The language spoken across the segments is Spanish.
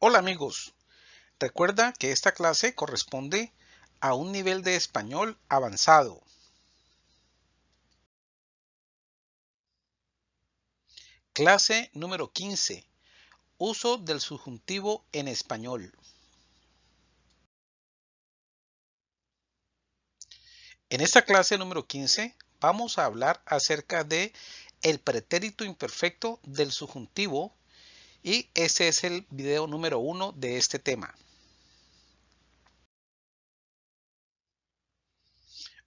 Hola amigos, recuerda que esta clase corresponde a un nivel de español avanzado. Clase número 15. Uso del subjuntivo en español. En esta clase número 15 vamos a hablar acerca de el pretérito imperfecto del subjuntivo y ese es el video número uno de este tema.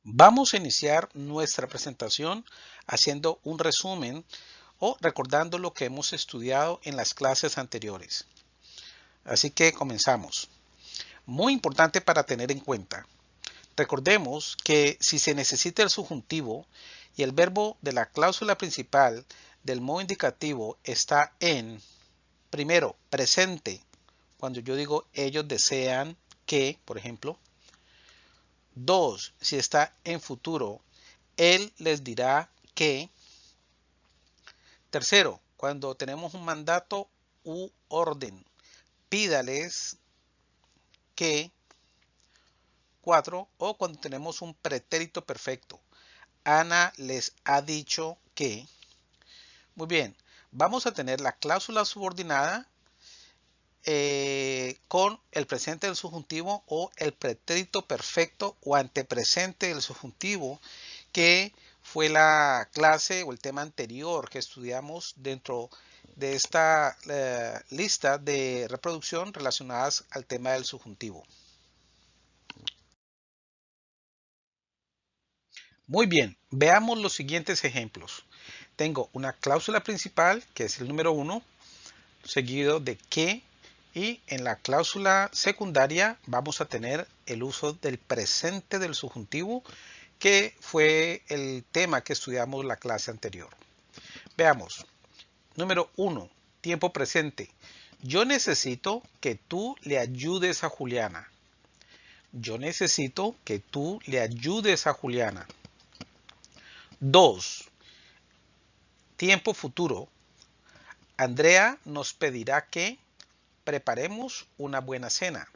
Vamos a iniciar nuestra presentación haciendo un resumen o recordando lo que hemos estudiado en las clases anteriores. Así que comenzamos. Muy importante para tener en cuenta. Recordemos que si se necesita el subjuntivo y el verbo de la cláusula principal del modo indicativo está en Primero, presente. Cuando yo digo ellos desean que, por ejemplo. Dos, si está en futuro, él les dirá que. Tercero, cuando tenemos un mandato u orden, pídales que. Cuatro, o cuando tenemos un pretérito perfecto. Ana les ha dicho que. Muy bien, vamos a tener la cláusula subordinada eh, con el presente del subjuntivo o el pretérito perfecto o antepresente del subjuntivo que fue la clase o el tema anterior que estudiamos dentro de esta eh, lista de reproducción relacionadas al tema del subjuntivo. Muy bien, veamos los siguientes ejemplos tengo una cláusula principal, que es el número 1, seguido de que, y en la cláusula secundaria vamos a tener el uso del presente del subjuntivo, que fue el tema que estudiamos la clase anterior. Veamos. Número 1. Tiempo presente. Yo necesito que tú le ayudes a Juliana. Yo necesito que tú le ayudes a Juliana. 2 tiempo futuro, Andrea nos pedirá que preparemos una buena cena.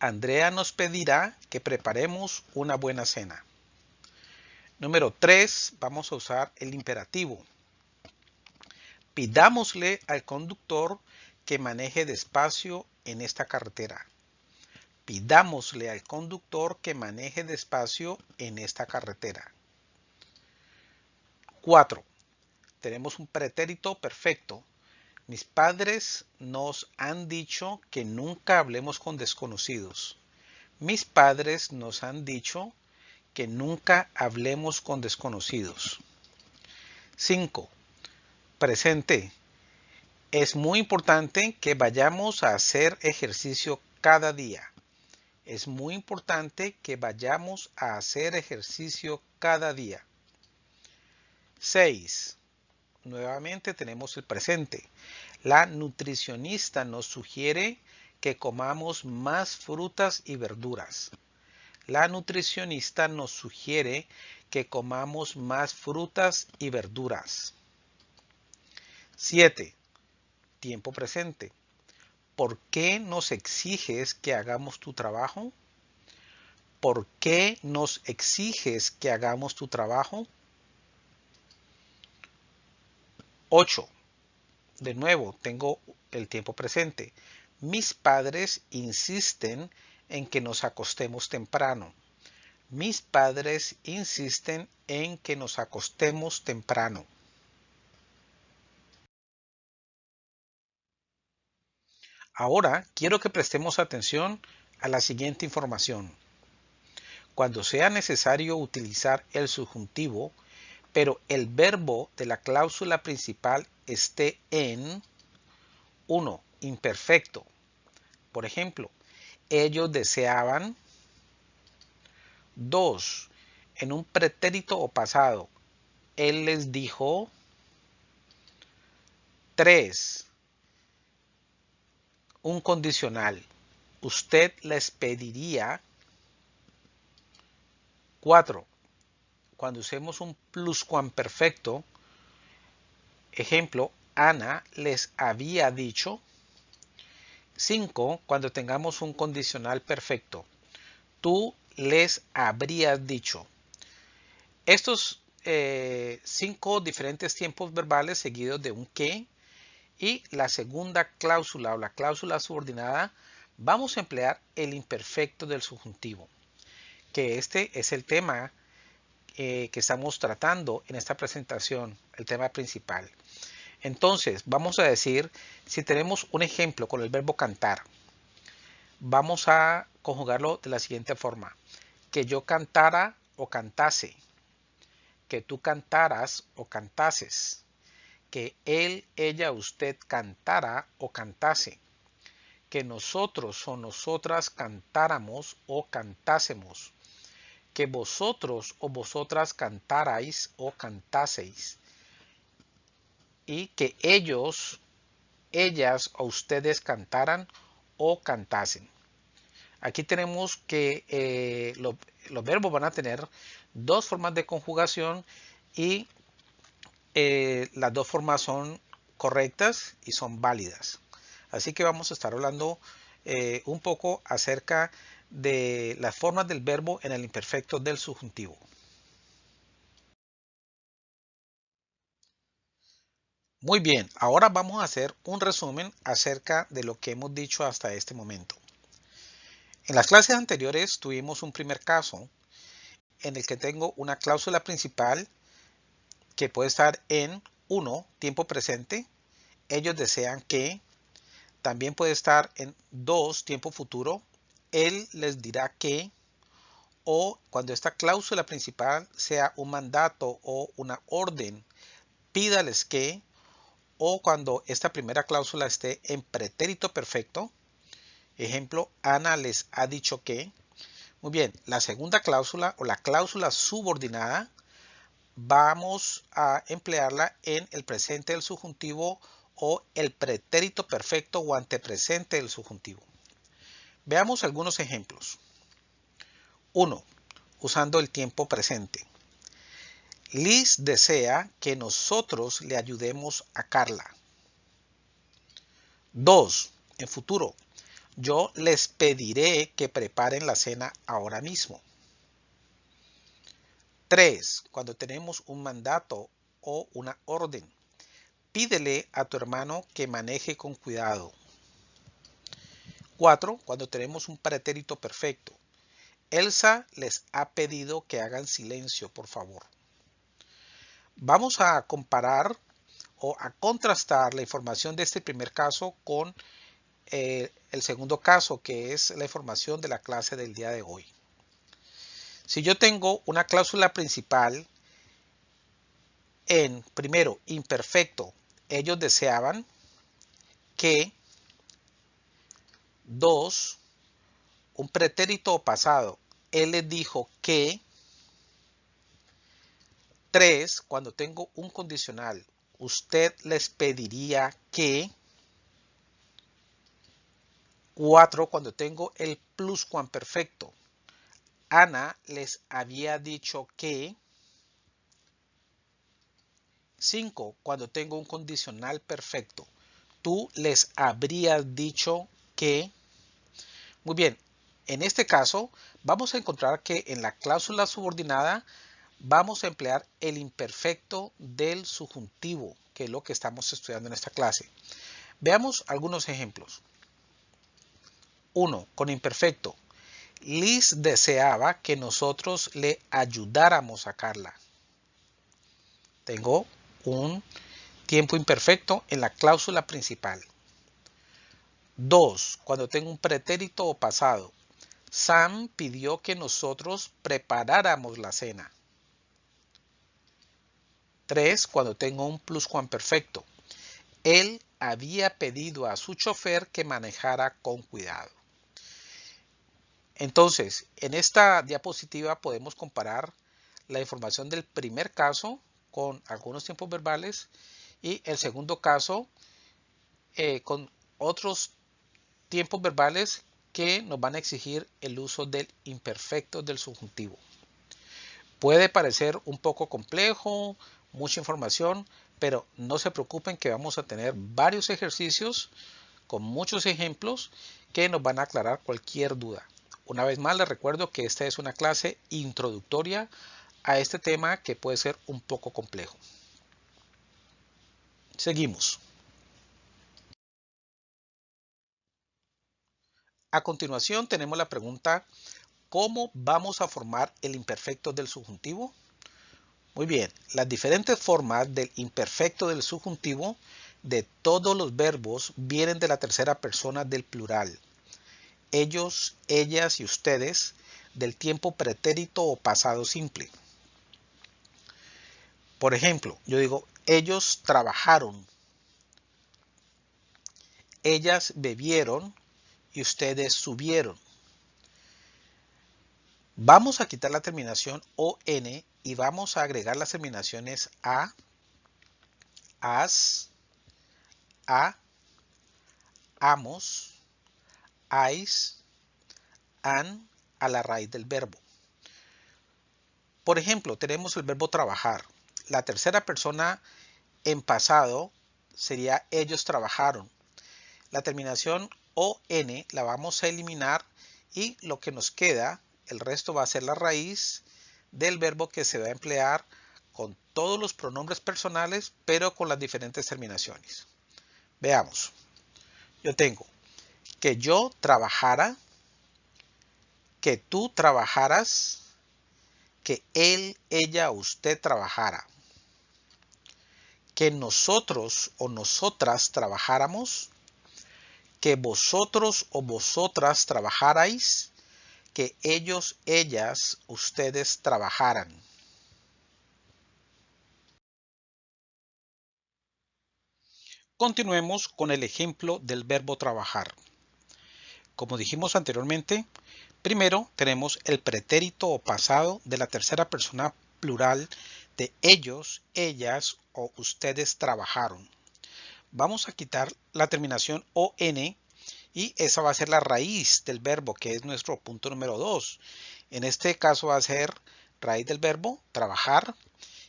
Andrea nos pedirá que preparemos una buena cena. Número 3, vamos a usar el imperativo. Pidámosle al conductor que maneje despacio en esta carretera. Pidámosle al conductor que maneje despacio en esta carretera. 4 tenemos un pretérito perfecto. Mis padres nos han dicho que nunca hablemos con desconocidos. Mis padres nos han dicho que nunca hablemos con desconocidos. 5. Presente. Es muy importante que vayamos a hacer ejercicio cada día. Es muy importante que vayamos a hacer ejercicio cada día. 6 nuevamente tenemos el presente. La nutricionista nos sugiere que comamos más frutas y verduras. La nutricionista nos sugiere que comamos más frutas y verduras. 7. Tiempo presente. ¿Por qué nos exiges que hagamos tu trabajo? ¿Por qué nos exiges que hagamos tu trabajo? 8. De nuevo, tengo el tiempo presente. Mis padres insisten en que nos acostemos temprano. Mis padres insisten en que nos acostemos temprano. Ahora quiero que prestemos atención a la siguiente información. Cuando sea necesario utilizar el subjuntivo, pero el verbo de la cláusula principal esté en 1. Imperfecto. Por ejemplo, ellos deseaban 2. En un pretérito o pasado, él les dijo 3. Un condicional. Usted les pediría 4 cuando usemos un pluscuamperfecto, ejemplo, Ana les había dicho, 5. Cuando tengamos un condicional perfecto. Tú les habrías dicho. Estos eh, cinco diferentes tiempos verbales seguidos de un que y la segunda cláusula o la cláusula subordinada vamos a emplear el imperfecto del subjuntivo, que este es el tema eh, que estamos tratando en esta presentación, el tema principal. Entonces, vamos a decir, si tenemos un ejemplo con el verbo cantar, vamos a conjugarlo de la siguiente forma. Que yo cantara o cantase. Que tú cantaras o cantases. Que él, ella, usted cantara o cantase. Que nosotros o nosotras cantáramos o cantásemos. Que vosotros o vosotras cantarais o cantaseis y que ellos, ellas o ustedes cantaran o cantasen. Aquí tenemos que eh, los verbos van a tener dos formas de conjugación y eh, las dos formas son correctas y son válidas. Así que vamos a estar hablando eh, un poco acerca de las formas del verbo en el imperfecto del subjuntivo. Muy bien, ahora vamos a hacer un resumen acerca de lo que hemos dicho hasta este momento. En las clases anteriores tuvimos un primer caso en el que tengo una cláusula principal que puede estar en 1, tiempo presente, ellos desean que, también puede estar en 2, tiempo futuro, él les dirá que, o cuando esta cláusula principal sea un mandato o una orden, pídales que, o cuando esta primera cláusula esté en pretérito perfecto. Ejemplo, Ana les ha dicho que. Muy bien, la segunda cláusula o la cláusula subordinada vamos a emplearla en el presente del subjuntivo o el pretérito perfecto o antepresente del subjuntivo. Veamos algunos ejemplos. 1. Usando el tiempo presente. Liz desea que nosotros le ayudemos a Carla. 2. En futuro, yo les pediré que preparen la cena ahora mismo. 3. Cuando tenemos un mandato o una orden, pídele a tu hermano que maneje con cuidado. 4. Cuando tenemos un pretérito perfecto, Elsa les ha pedido que hagan silencio, por favor. Vamos a comparar o a contrastar la información de este primer caso con eh, el segundo caso, que es la información de la clase del día de hoy. Si yo tengo una cláusula principal en, primero, imperfecto, ellos deseaban que, dos, un pretérito pasado, él les dijo que, 3. Cuando tengo un condicional, usted les pediría que. 4. Cuando tengo el pluscuamperfecto, Ana les había dicho que. 5. Cuando tengo un condicional perfecto, tú les habrías dicho que. Muy bien, en este caso vamos a encontrar que en la cláusula subordinada vamos a emplear el imperfecto del subjuntivo, que es lo que estamos estudiando en esta clase. Veamos algunos ejemplos. 1. Con imperfecto. Liz deseaba que nosotros le ayudáramos a Carla. Tengo un tiempo imperfecto en la cláusula principal. 2. Cuando tengo un pretérito o pasado. Sam pidió que nosotros preparáramos la cena. 3. Cuando tengo un pluscuamperfecto. Él había pedido a su chofer que manejara con cuidado. Entonces, en esta diapositiva podemos comparar la información del primer caso con algunos tiempos verbales y el segundo caso eh, con otros tiempos verbales que nos van a exigir el uso del imperfecto del subjuntivo. Puede parecer un poco complejo, mucha información, pero no se preocupen que vamos a tener varios ejercicios con muchos ejemplos que nos van a aclarar cualquier duda. Una vez más les recuerdo que esta es una clase introductoria a este tema que puede ser un poco complejo. Seguimos. A continuación tenemos la pregunta ¿Cómo vamos a formar el imperfecto del subjuntivo? Muy bien, las diferentes formas del imperfecto del subjuntivo de todos los verbos vienen de la tercera persona del plural. Ellos, ellas y ustedes del tiempo pretérito o pasado simple. Por ejemplo, yo digo, ellos trabajaron, ellas bebieron y ustedes subieron. Vamos a quitar la terminación ON y vamos a agregar las terminaciones A, AS, A, AMOS, AIS, AN a la raíz del verbo. Por ejemplo, tenemos el verbo trabajar. La tercera persona en pasado sería ellos trabajaron. La terminación ON la vamos a eliminar y lo que nos queda el resto va a ser la raíz del verbo que se va a emplear con todos los pronombres personales, pero con las diferentes terminaciones. Veamos. Yo tengo que yo trabajara, que tú trabajaras, que él, ella, usted trabajara. Que nosotros o nosotras trabajáramos, que vosotros o vosotras trabajarais, que ellos, ellas, ustedes trabajaran. Continuemos con el ejemplo del verbo trabajar. Como dijimos anteriormente, primero tenemos el pretérito o pasado de la tercera persona plural de ellos, ellas o ustedes trabajaron. Vamos a quitar la terminación ON y esa va a ser la raíz del verbo, que es nuestro punto número 2. En este caso va a ser raíz del verbo, trabajar.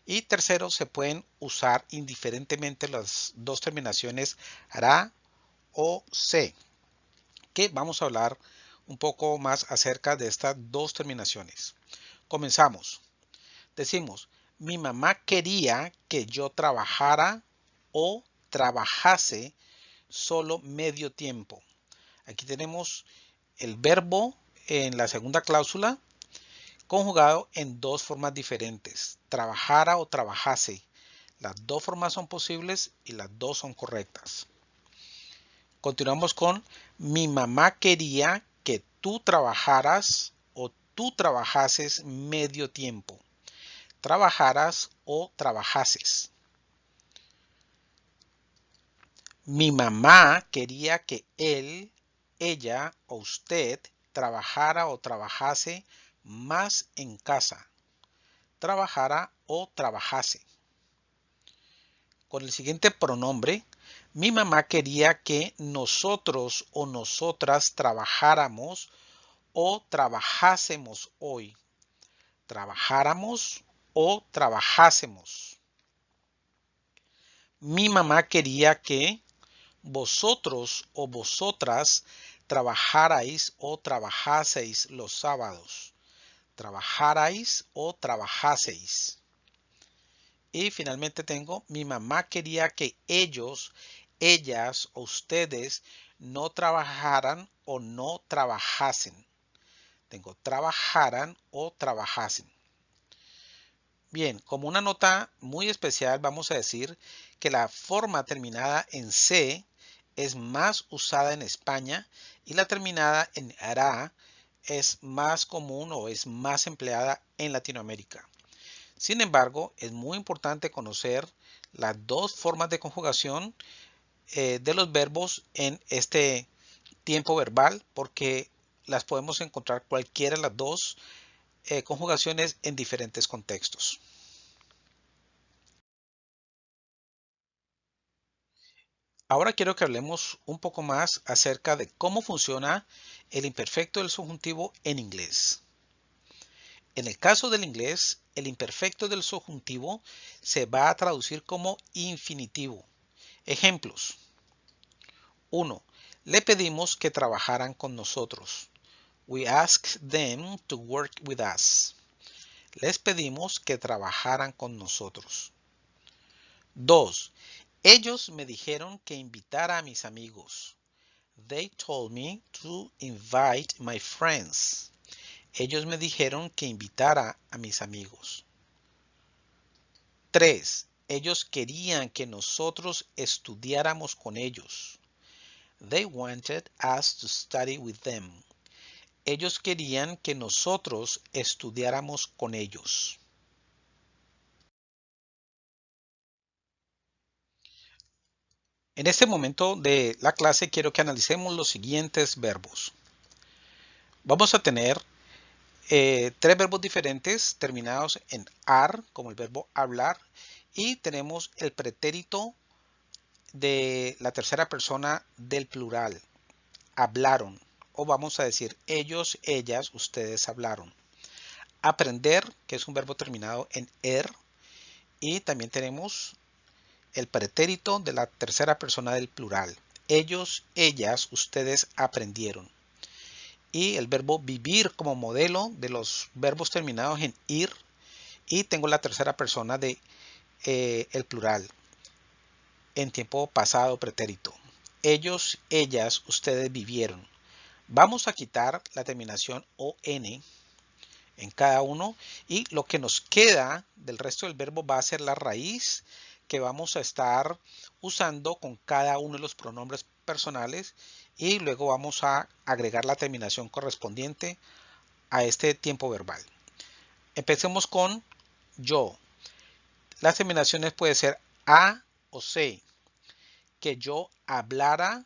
Y tercero, se pueden usar indiferentemente las dos terminaciones hará o se, que vamos a hablar un poco más acerca de estas dos terminaciones. Comenzamos. Decimos, mi mamá quería que yo trabajara o trabajase solo medio tiempo. Aquí tenemos el verbo en la segunda cláusula conjugado en dos formas diferentes, trabajara o trabajase. Las dos formas son posibles y las dos son correctas. Continuamos con mi mamá quería que tú trabajaras o tú trabajases medio tiempo. Trabajaras o trabajases. Mi mamá quería que él ella o usted trabajara o trabajase más en casa. Trabajara o trabajase. Con el siguiente pronombre, mi mamá quería que nosotros o nosotras trabajáramos o trabajásemos hoy. Trabajáramos o trabajásemos. Mi mamá quería que vosotros o vosotras trabajarais o trabajaseis los sábados. Trabajarais o trabajaseis. Y finalmente tengo, mi mamá quería que ellos, ellas o ustedes no trabajaran o no trabajasen. Tengo trabajaran o trabajasen. Bien, como una nota muy especial vamos a decir que la forma terminada en C es más usada en España y la terminada en hará es más común o es más empleada en Latinoamérica. Sin embargo, es muy importante conocer las dos formas de conjugación eh, de los verbos en este tiempo verbal porque las podemos encontrar cualquiera de las dos eh, conjugaciones en diferentes contextos. Ahora quiero que hablemos un poco más acerca de cómo funciona el imperfecto del subjuntivo en inglés. En el caso del inglés, el imperfecto del subjuntivo se va a traducir como infinitivo. Ejemplos. 1. Le pedimos que trabajaran con nosotros. We asked them to work with us. Les pedimos que trabajaran con nosotros. 2. Ellos me dijeron que invitara a mis amigos. They told me to invite my friends. Ellos me dijeron que invitara a mis amigos. 3. Ellos querían que nosotros estudiáramos con ellos. They wanted us to study with them. Ellos querían que nosotros estudiáramos con ellos. En este momento de la clase quiero que analicemos los siguientes verbos. Vamos a tener eh, tres verbos diferentes terminados en ar, como el verbo hablar, y tenemos el pretérito de la tercera persona del plural. Hablaron, o vamos a decir ellos, ellas, ustedes hablaron. Aprender, que es un verbo terminado en er, y también tenemos el pretérito de la tercera persona del plural. Ellos, ellas, ustedes aprendieron y el verbo vivir como modelo de los verbos terminados en ir y tengo la tercera persona de eh, el plural en tiempo pasado pretérito. Ellos, ellas, ustedes vivieron. Vamos a quitar la terminación ON en cada uno y lo que nos queda del resto del verbo va a ser la raíz que vamos a estar usando con cada uno de los pronombres personales y luego vamos a agregar la terminación correspondiente a este tiempo verbal. Empecemos con yo. Las terminaciones pueden ser a o c. Que yo hablara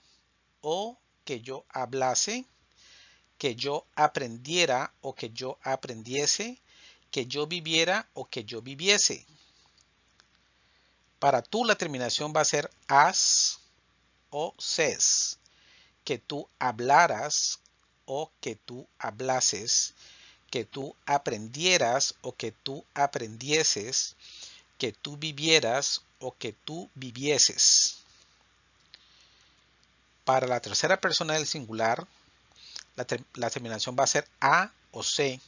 o que yo hablase. Que yo aprendiera o que yo aprendiese. Que yo viviera o que yo viviese. Para tú la terminación va a ser as o ses. Que tú hablaras o que tú hablases. Que tú aprendieras o que tú aprendieses. Que tú vivieras o que tú vivieses. Para la tercera persona del singular, la, la terminación va a ser a o se.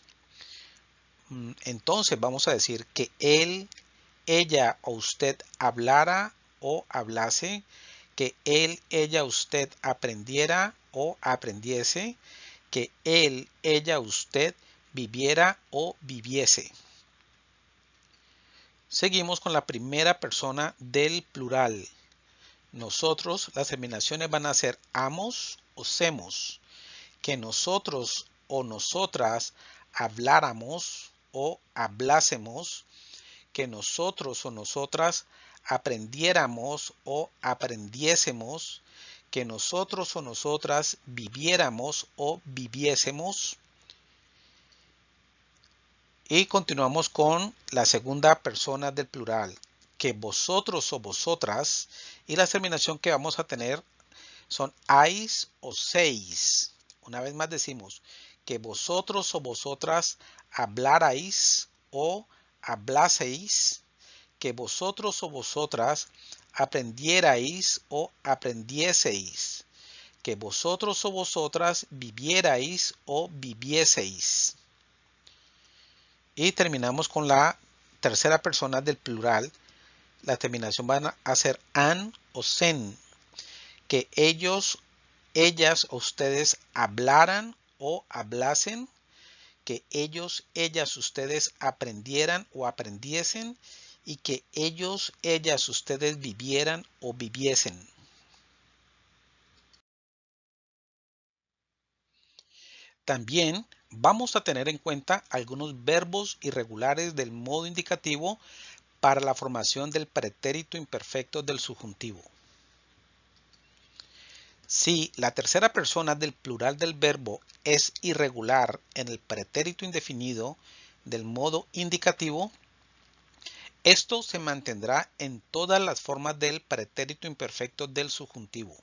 Mm, entonces vamos a decir que él, ella o usted hablara o hablase, que él, ella, usted aprendiera o aprendiese, que él, ella, usted viviera o viviese. Seguimos con la primera persona del plural. Nosotros, las terminaciones van a ser amos o semos. Que nosotros o nosotras habláramos o hablásemos que nosotros o nosotras aprendiéramos o aprendiésemos, que nosotros o nosotras viviéramos o viviésemos. Y continuamos con la segunda persona del plural, que vosotros o vosotras, y la terminación que vamos a tener son ais o seis. Una vez más decimos que vosotros o vosotras hablarais o hablaseis, que vosotros o vosotras aprendierais o aprendieseis, que vosotros o vosotras vivierais o vivieseis. Y terminamos con la tercera persona del plural. La terminación van a ser an o sen, que ellos, ellas o ustedes hablaran o hablasen que ellos, ellas, ustedes aprendieran o aprendiesen y que ellos, ellas, ustedes vivieran o viviesen. También vamos a tener en cuenta algunos verbos irregulares del modo indicativo para la formación del pretérito imperfecto del subjuntivo. Si la tercera persona del plural del verbo es irregular en el pretérito indefinido del modo indicativo, esto se mantendrá en todas las formas del pretérito imperfecto del subjuntivo.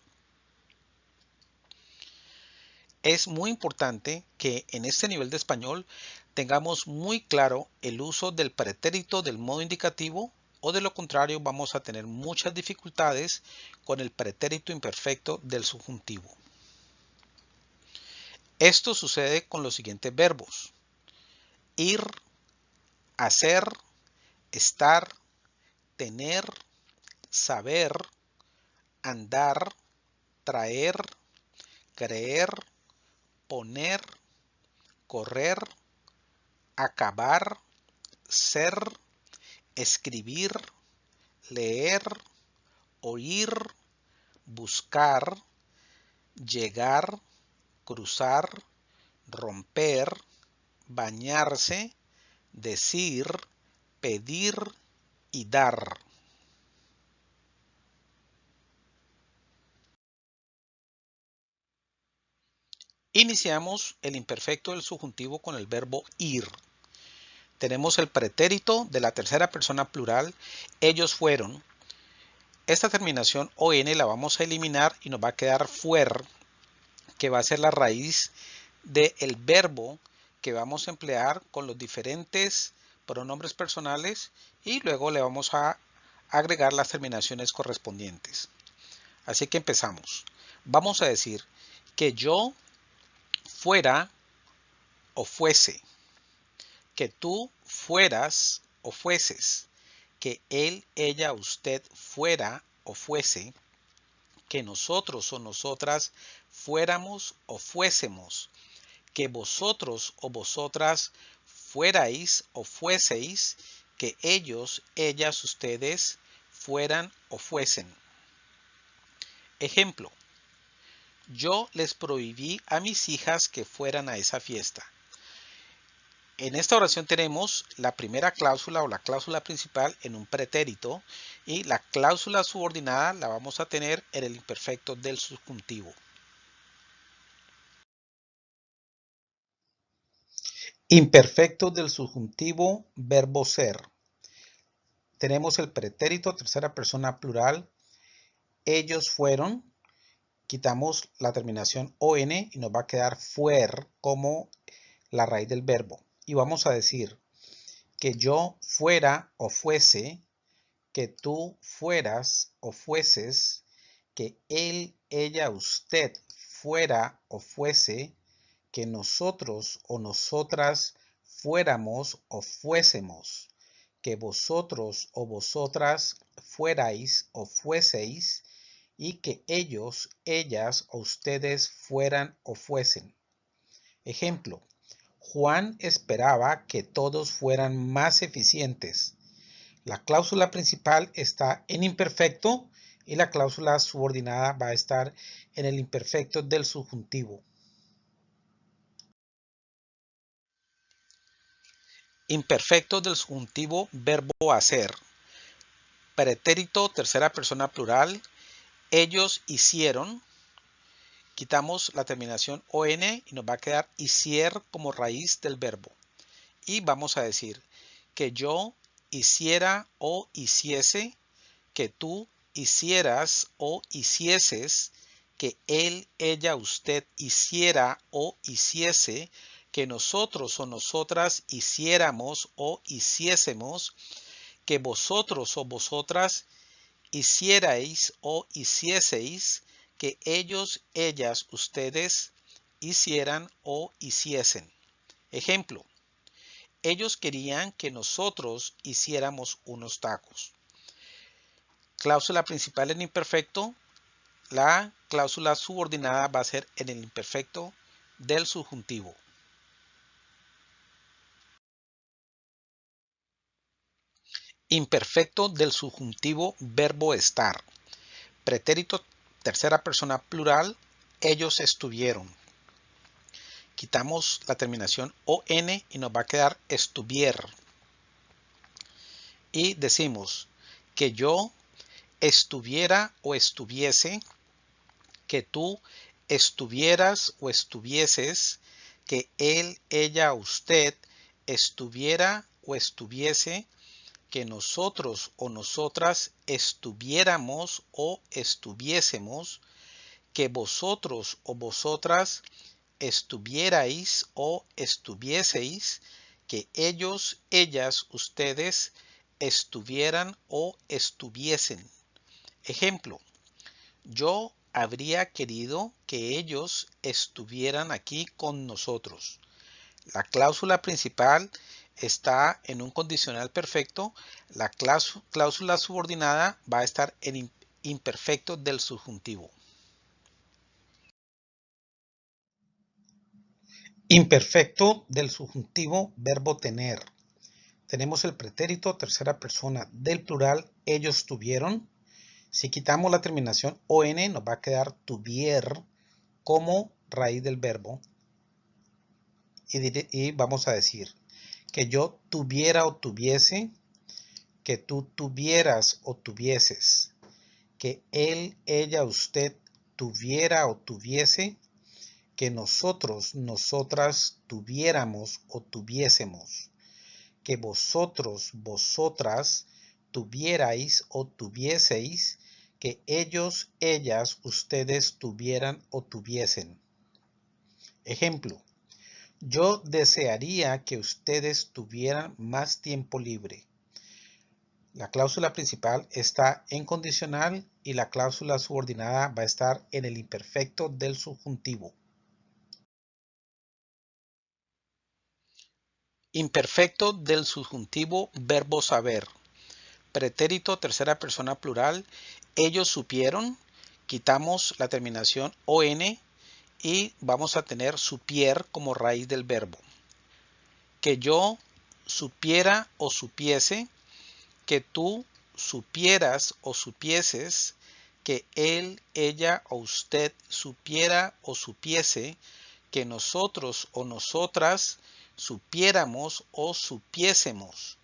Es muy importante que en este nivel de español tengamos muy claro el uso del pretérito del modo indicativo o de lo contrario vamos a tener muchas dificultades con el pretérito imperfecto del subjuntivo. Esto sucede con los siguientes verbos. Ir, hacer, estar, tener, saber, andar, traer, creer, poner, correr, acabar, ser, escribir, leer, oír, buscar, llegar, cruzar, romper, bañarse, decir, pedir y dar. Iniciamos el imperfecto del subjuntivo con el verbo ir. Tenemos el pretérito de la tercera persona plural, ellos fueron. Esta terminación ON la vamos a eliminar y nos va a quedar fuer, que va a ser la raíz del verbo que vamos a emplear con los diferentes pronombres personales y luego le vamos a agregar las terminaciones correspondientes. Así que empezamos. Vamos a decir que yo fuera o fuese, que tú fueras o fueses, que él, ella, usted fuera o fuese, que nosotros o nosotras fuéramos o fuésemos, que vosotros o vosotras fuerais o fueseis, que ellos, ellas, ustedes fueran o fuesen. Ejemplo, yo les prohibí a mis hijas que fueran a esa fiesta. En esta oración tenemos la primera cláusula o la cláusula principal en un pretérito y la cláusula subordinada la vamos a tener en el imperfecto del subjuntivo. Imperfecto del subjuntivo verbo ser. Tenemos el pretérito tercera persona plural. Ellos fueron, quitamos la terminación on y nos va a quedar fuer como la raíz del verbo. Y vamos a decir que yo fuera o fuese, que tú fueras o fueses, que él, ella, usted fuera o fuese, que nosotros o nosotras fuéramos o fuésemos, que vosotros o vosotras fuerais o fueseis, y que ellos, ellas o ustedes fueran o fuesen. Ejemplo, Juan esperaba que todos fueran más eficientes. La cláusula principal está en imperfecto y la cláusula subordinada va a estar en el imperfecto del subjuntivo. Imperfecto del subjuntivo verbo hacer. Pretérito tercera persona plural ellos hicieron, quitamos la terminación on y nos va a quedar hicier como raíz del verbo. Y vamos a decir que yo hiciera o hiciese, que tú hicieras o hicieses, que él, ella, usted hiciera o hiciese, que nosotros o nosotras hiciéramos o hiciésemos, que vosotros o vosotras hicierais o hicieseis que ellos, ellas, ustedes hicieran o hiciesen. Ejemplo, ellos querían que nosotros hiciéramos unos tacos. Cláusula principal en imperfecto. La cláusula subordinada va a ser en el imperfecto del subjuntivo. Imperfecto del subjuntivo verbo estar. Pretérito tercera persona plural, ellos estuvieron. Quitamos la terminación ON y nos va a quedar estuvier. Y decimos que yo estuviera o estuviese, que tú estuvieras o estuvieses, que él, ella, usted estuviera o estuviese, que nosotros o nosotras estuviéramos o estuviésemos, que vosotros o vosotras estuvierais o estuvieseis, que ellos, ellas, ustedes estuvieran o estuviesen. Ejemplo, yo habría querido que ellos estuvieran aquí con nosotros. La cláusula principal está en un condicional perfecto. La cláusula subordinada va a estar en imperfecto del subjuntivo. Imperfecto del subjuntivo verbo tener. Tenemos el pretérito tercera persona del plural ellos tuvieron. Si quitamos la terminación on nos va a quedar tuvier como raíz del verbo. Y, y vamos a decir que yo tuviera o tuviese, que tú tuvieras o tuvieses, que él, ella, usted tuviera o tuviese, que nosotros, nosotras tuviéramos o tuviésemos, que vosotros, vosotras tuvierais o tuvieseis, que ellos, ellas, ustedes tuvieran o tuviesen. Ejemplo, yo desearía que ustedes tuvieran más tiempo libre. La cláusula principal está en condicional y la cláusula subordinada va a estar en el imperfecto del subjuntivo. Imperfecto del subjuntivo verbo saber. Pretérito tercera persona plural. Ellos supieron. Quitamos la terminación on y vamos a tener supier como raíz del verbo. Que yo supiera o supiese. Que tú supieras o supieses. Que él, ella o usted supiera o supiese. Que nosotros o nosotras supiéramos o supiésemos,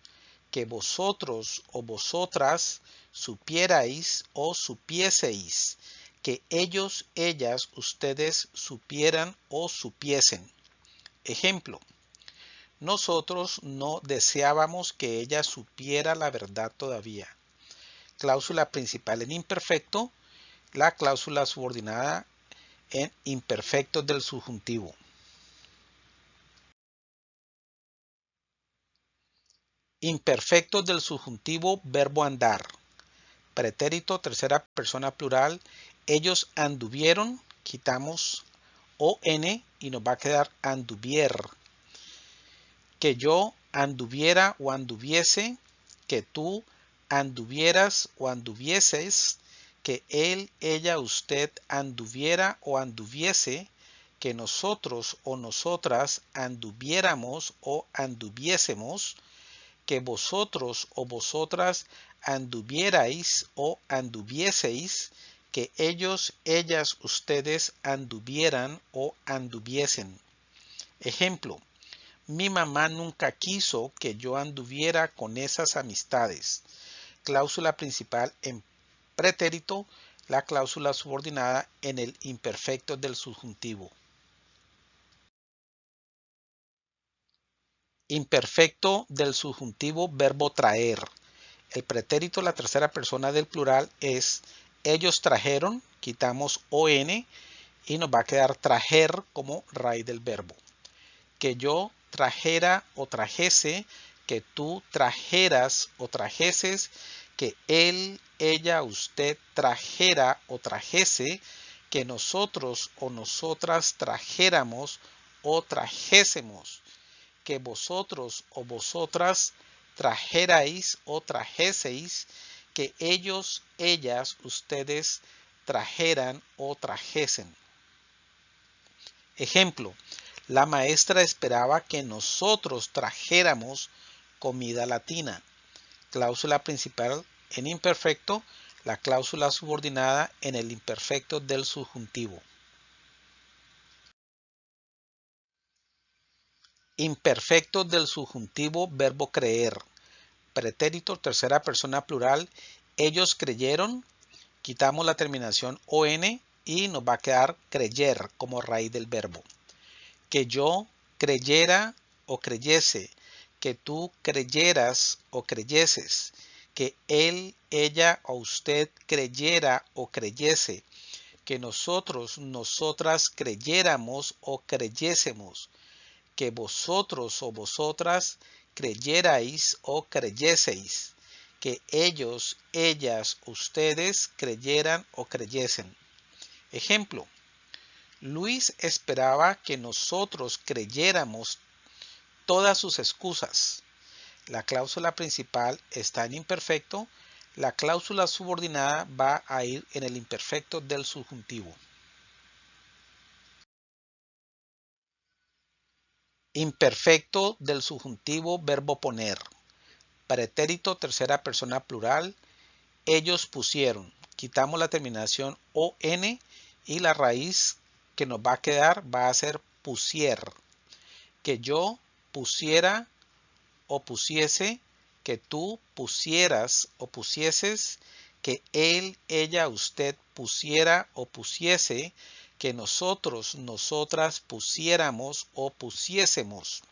que vosotros o vosotras supierais o supieseis, que ellos, ellas, ustedes supieran o supiesen. Ejemplo, nosotros no deseábamos que ella supiera la verdad todavía. Cláusula principal en imperfecto, la cláusula subordinada en imperfecto del subjuntivo. Imperfecto del subjuntivo verbo andar. Pretérito tercera persona plural. Ellos anduvieron. Quitamos on y nos va a quedar anduvier. Que yo anduviera o anduviese. Que tú anduvieras o anduvieses. Que él, ella, usted anduviera o anduviese. Que nosotros o nosotras anduviéramos o anduviésemos que vosotros o vosotras anduvierais o anduvieseis, que ellos, ellas, ustedes anduvieran o anduviesen. Ejemplo, mi mamá nunca quiso que yo anduviera con esas amistades. Cláusula principal en pretérito, la cláusula subordinada en el imperfecto del subjuntivo. Imperfecto del subjuntivo verbo traer. El pretérito, la tercera persona del plural es ellos trajeron, quitamos on y nos va a quedar trajer como raíz del verbo. Que yo trajera o trajese, que tú trajeras o trajeses, que él, ella, usted trajera o trajese, que nosotros o nosotras trajéramos o trajésemos que vosotros o vosotras trajerais o trajeseis, que ellos, ellas, ustedes trajeran o trajesen. Ejemplo, la maestra esperaba que nosotros trajéramos comida latina. Cláusula principal en imperfecto, la cláusula subordinada en el imperfecto del subjuntivo. Imperfecto del subjuntivo verbo creer. Pretérito tercera persona plural. Ellos creyeron. Quitamos la terminación on y nos va a quedar creyer como raíz del verbo. Que yo creyera o creyese. Que tú creyeras o creyeses. Que él, ella o usted creyera o creyese. Que nosotros, nosotras creyéramos o creyésemos que vosotros o vosotras creyerais o creyeseis, que ellos, ellas, ustedes creyeran o creyesen. Ejemplo, Luis esperaba que nosotros creyéramos todas sus excusas. La cláusula principal está en imperfecto, la cláusula subordinada va a ir en el imperfecto del subjuntivo. Imperfecto del subjuntivo verbo poner. Pretérito tercera persona plural. Ellos pusieron. Quitamos la terminación ON y la raíz que nos va a quedar va a ser pusier. Que yo pusiera o pusiese. Que tú pusieras o pusieses. Que él, ella, usted pusiera o pusiese que nosotros, nosotras pusiéramos o pusiésemos.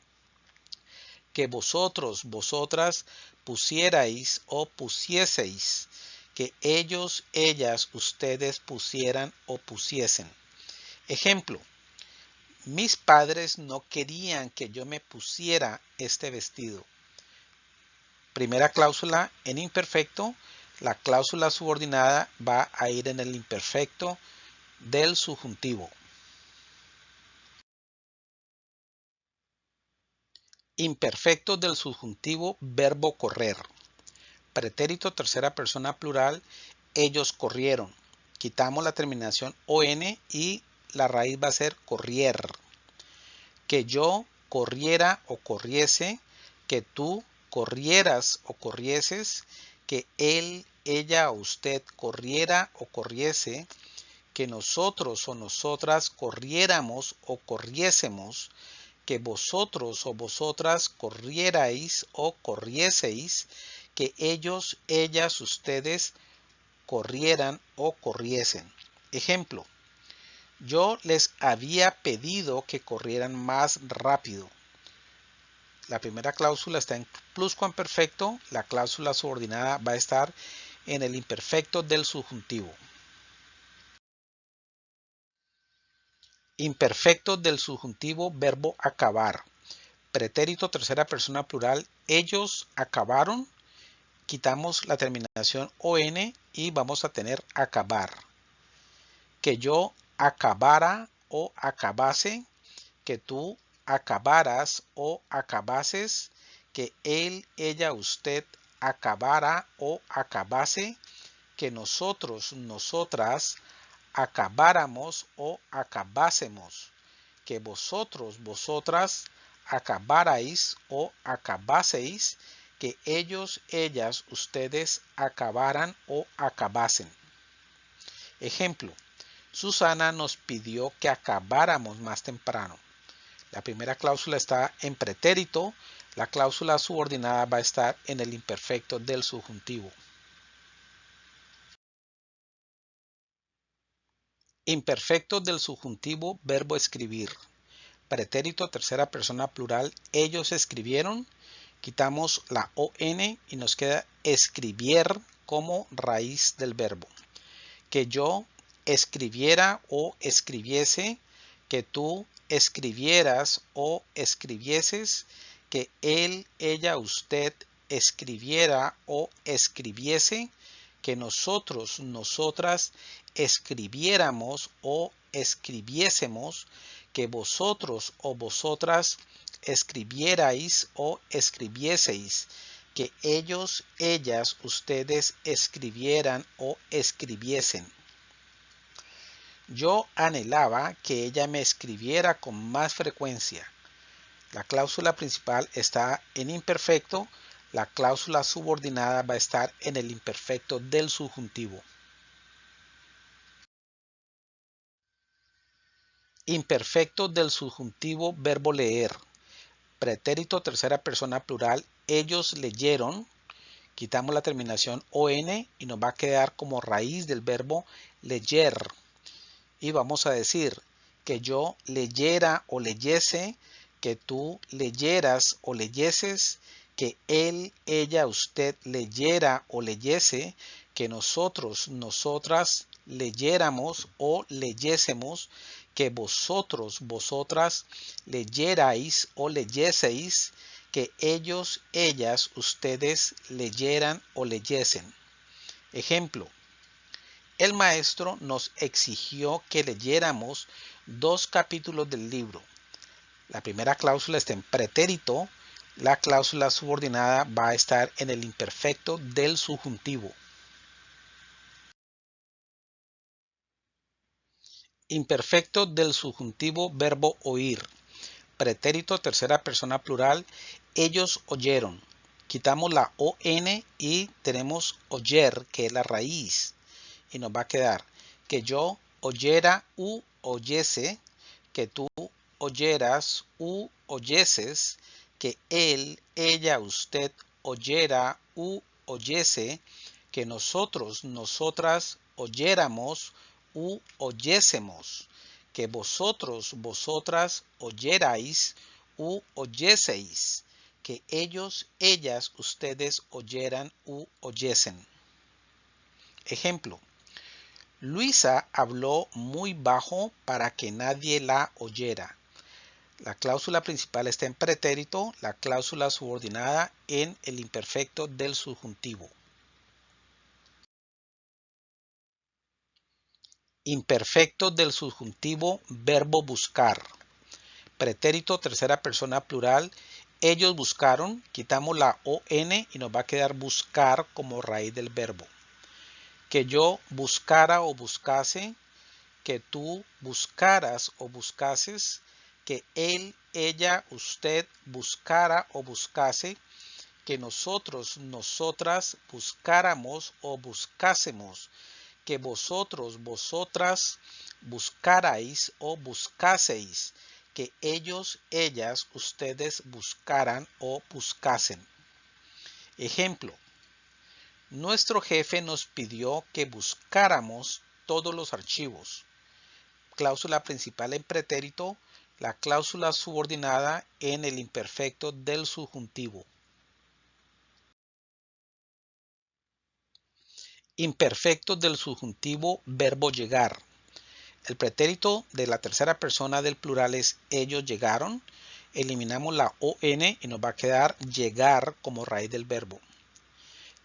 Que vosotros, vosotras pusierais o pusieseis. Que ellos, ellas, ustedes pusieran o pusiesen. Ejemplo. Mis padres no querían que yo me pusiera este vestido. Primera cláusula en imperfecto. La cláusula subordinada va a ir en el imperfecto del subjuntivo. Imperfecto del subjuntivo verbo correr. Pretérito tercera persona plural, ellos corrieron. Quitamos la terminación on y la raíz va a ser corrier. Que yo corriera o corriese, que tú corrieras o corrieses, que él, ella o usted corriera o corriese, que nosotros o nosotras corriéramos o corriésemos, que vosotros o vosotras corrierais o corrieseis, que ellos, ellas, ustedes corrieran o corriesen. Ejemplo, yo les había pedido que corrieran más rápido. La primera cláusula está en pluscuamperfecto, la cláusula subordinada va a estar en el imperfecto del subjuntivo. Imperfecto del subjuntivo verbo acabar. Pretérito tercera persona plural. Ellos acabaron. Quitamos la terminación on y vamos a tener acabar. Que yo acabara o acabase. Que tú acabaras o acabases. Que él, ella, usted acabara o acabase. Que nosotros, nosotras acabáramos o acabásemos, que vosotros, vosotras acabarais o acabaseis, que ellos, ellas, ustedes acabaran o acabasen. Ejemplo, Susana nos pidió que acabáramos más temprano. La primera cláusula está en pretérito, la cláusula subordinada va a estar en el imperfecto del subjuntivo. Imperfecto del subjuntivo verbo escribir. Pretérito tercera persona plural. Ellos escribieron. Quitamos la ON y nos queda escribir como raíz del verbo. Que yo escribiera o escribiese. Que tú escribieras o escribieses. Que él, ella, usted escribiera o escribiese que nosotros, nosotras escribiéramos o escribiésemos, que vosotros o vosotras escribierais o escribieseis, que ellos, ellas, ustedes escribieran o escribiesen. Yo anhelaba que ella me escribiera con más frecuencia. La cláusula principal está en imperfecto la cláusula subordinada va a estar en el imperfecto del subjuntivo. Imperfecto del subjuntivo verbo leer. Pretérito tercera persona plural. Ellos leyeron. Quitamos la terminación on y nos va a quedar como raíz del verbo leyer. Y vamos a decir que yo leyera o leyese, que tú leyeras o leyeses, que él, ella, usted leyera o leyese, que nosotros, nosotras leyéramos o leyésemos, que vosotros, vosotras leyerais o leyeseis, que ellos, ellas, ustedes leyeran o leyesen. Ejemplo, el maestro nos exigió que leyéramos dos capítulos del libro. La primera cláusula está en pretérito, la cláusula subordinada va a estar en el imperfecto del subjuntivo. Imperfecto del subjuntivo verbo oír. Pretérito tercera persona plural. Ellos oyeron. Quitamos la ON y tenemos oyer, que es la raíz. Y nos va a quedar que yo oyera u oyese, que tú oyeras u oyeses, que él, ella, usted oyera u oyese, que nosotros, nosotras oyéramos u oyésemos, que vosotros, vosotras oyerais u oyeseis, que ellos, ellas, ustedes oyeran u oyesen. Ejemplo. Luisa habló muy bajo para que nadie la oyera. La cláusula principal está en pretérito, la cláusula subordinada en el imperfecto del subjuntivo. Imperfecto del subjuntivo verbo buscar. Pretérito tercera persona plural. Ellos buscaron. Quitamos la ON y nos va a quedar buscar como raíz del verbo. Que yo buscara o buscase. Que tú buscaras o buscases. Que él, ella, usted buscara o buscase. Que nosotros, nosotras buscáramos o buscásemos que vosotros, vosotras buscarais o buscaseis, que ellos, ellas, ustedes buscaran o buscasen. Ejemplo, nuestro jefe nos pidió que buscáramos todos los archivos. Cláusula principal en pretérito, la cláusula subordinada en el imperfecto del subjuntivo. Imperfecto del subjuntivo verbo llegar. El pretérito de la tercera persona del plural es ellos llegaron. Eliminamos la ON y nos va a quedar llegar como raíz del verbo.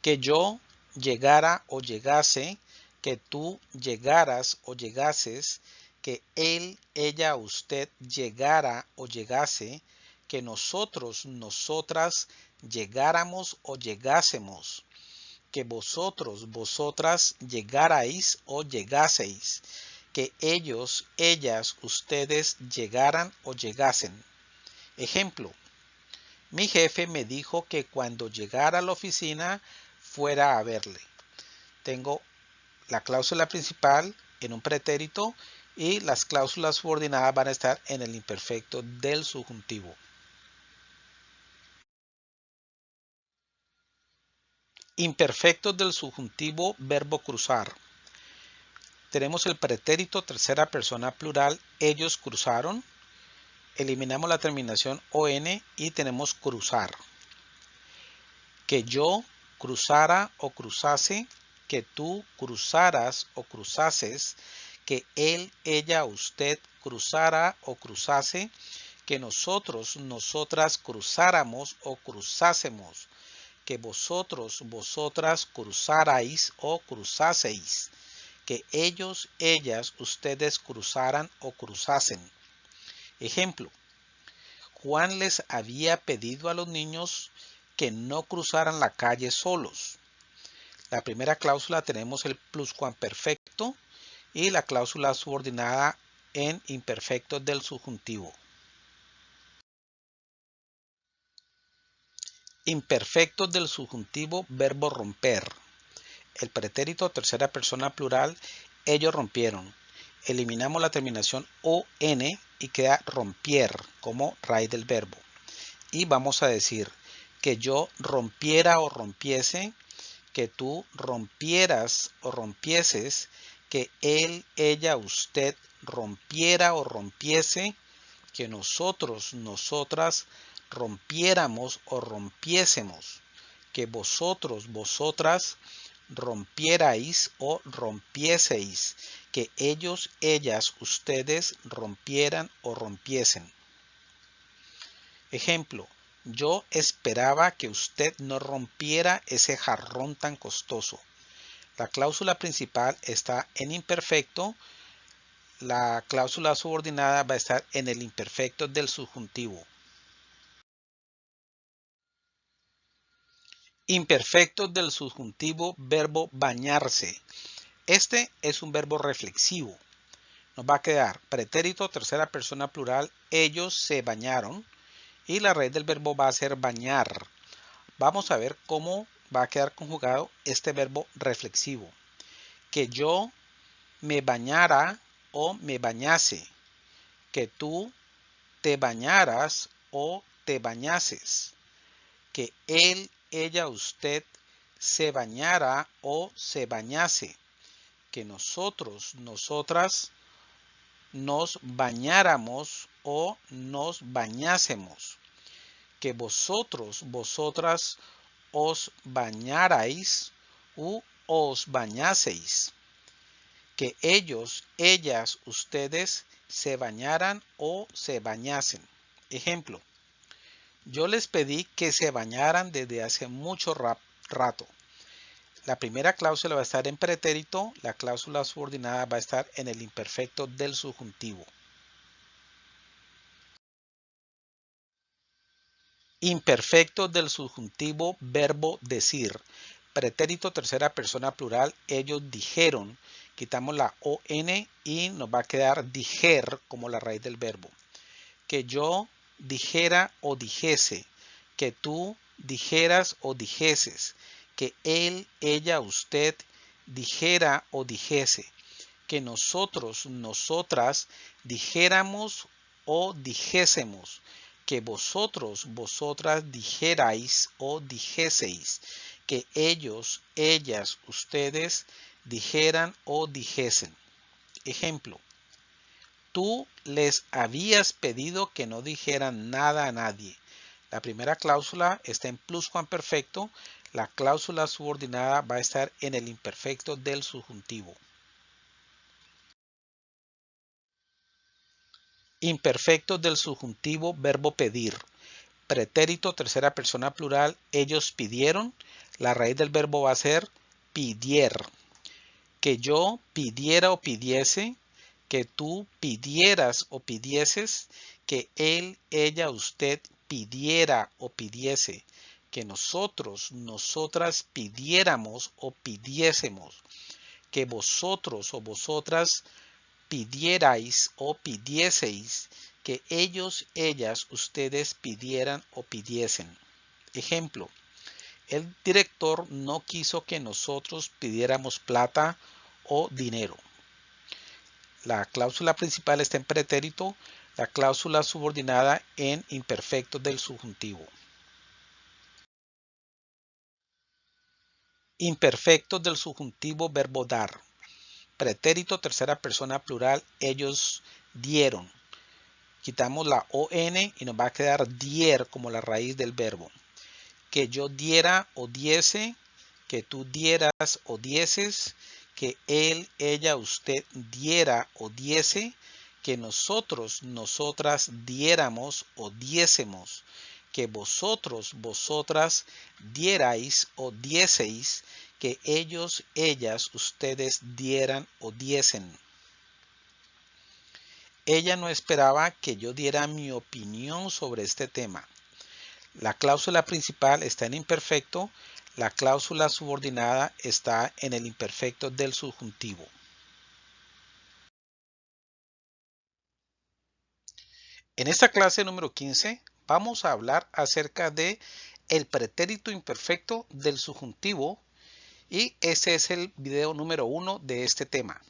Que yo llegara o llegase, que tú llegaras o llegases, que él, ella, usted llegara o llegase, que nosotros, nosotras llegáramos o llegásemos que vosotros, vosotras llegarais o llegaseis, que ellos, ellas, ustedes llegaran o llegasen. Ejemplo, mi jefe me dijo que cuando llegara a la oficina fuera a verle. Tengo la cláusula principal en un pretérito y las cláusulas subordinadas van a estar en el imperfecto del subjuntivo. Imperfectos del subjuntivo verbo cruzar. Tenemos el pretérito tercera persona plural, ellos cruzaron. Eliminamos la terminación ON y tenemos cruzar. Que yo cruzara o cruzase, que tú cruzaras o cruzases, que él, ella, usted cruzara o cruzase, que nosotros, nosotras cruzáramos o cruzásemos que vosotros, vosotras cruzarais o cruzaseis, que ellos, ellas, ustedes cruzaran o cruzasen. Ejemplo, Juan les había pedido a los niños que no cruzaran la calle solos. La primera cláusula tenemos el pluscuamperfecto y la cláusula subordinada en imperfecto del subjuntivo. Imperfectos del subjuntivo verbo romper. El pretérito tercera persona plural, ellos rompieron. Eliminamos la terminación ON y queda rompier como raíz del verbo. Y vamos a decir que yo rompiera o rompiese, que tú rompieras o rompieses, que él, ella, usted rompiera o rompiese, que nosotros, nosotras rompiéramos o rompiésemos, que vosotros, vosotras rompierais o rompieseis, que ellos, ellas, ustedes rompieran o rompiesen. Ejemplo, yo esperaba que usted no rompiera ese jarrón tan costoso. La cláusula principal está en imperfecto. La cláusula subordinada va a estar en el imperfecto del subjuntivo. Imperfecto del subjuntivo verbo bañarse. Este es un verbo reflexivo. Nos va a quedar pretérito tercera persona plural, ellos se bañaron. Y la raíz del verbo va a ser bañar. Vamos a ver cómo va a quedar conjugado este verbo reflexivo. Que yo me bañara o me bañase. Que tú te bañaras o te bañases. Que él ella, usted se bañara o se bañase. Que nosotros, nosotras nos bañáramos o nos bañásemos. Que vosotros, vosotras os bañarais u os bañaseis. Que ellos, ellas, ustedes se bañaran o se bañasen. Ejemplo, yo les pedí que se bañaran desde hace mucho rato. La primera cláusula va a estar en pretérito, la cláusula subordinada va a estar en el imperfecto del subjuntivo. Imperfecto del subjuntivo verbo decir. Pretérito tercera persona plural, ellos dijeron. Quitamos la ON y nos va a quedar dijer como la raíz del verbo. Que yo dijera o dijese, que tú dijeras o dijeses, que él, ella, usted dijera o dijese, que nosotros, nosotras dijéramos o dijésemos, que vosotros, vosotras dijerais o dijeseis, que ellos, ellas, ustedes dijeran o dijesen. Ejemplo, tú les habías pedido que no dijeran nada a nadie. La primera cláusula está en pluscuamperfecto. La cláusula subordinada va a estar en el imperfecto del subjuntivo. Imperfecto del subjuntivo verbo pedir. Pretérito tercera persona plural, ellos pidieron. La raíz del verbo va a ser pidier. Que yo pidiera o pidiese, que tú pidieras o pidieses, que él, ella, usted pidiera o pidiese, que nosotros, nosotras pidiéramos o pidiésemos, que vosotros o vosotras pidierais o pidieseis, que ellos, ellas, ustedes pidieran o pidiesen. Ejemplo, el director no quiso que nosotros pidiéramos plata o dinero. La cláusula principal está en pretérito, la cláusula subordinada en imperfecto del subjuntivo. Imperfecto del subjuntivo verbo dar. Pretérito tercera persona plural, ellos dieron. Quitamos la ON y nos va a quedar dier como la raíz del verbo. Que yo diera o diese, que tú dieras o dieses, que él, ella, usted diera o diese, que nosotros, nosotras diéramos o diésemos, que vosotros, vosotras dierais o dieseis, que ellos, ellas, ustedes dieran o diesen. Ella no esperaba que yo diera mi opinión sobre este tema. La cláusula principal está en imperfecto, la cláusula subordinada está en el imperfecto del subjuntivo. En esta clase número 15 vamos a hablar acerca de el pretérito imperfecto del subjuntivo y ese es el video número uno de este tema.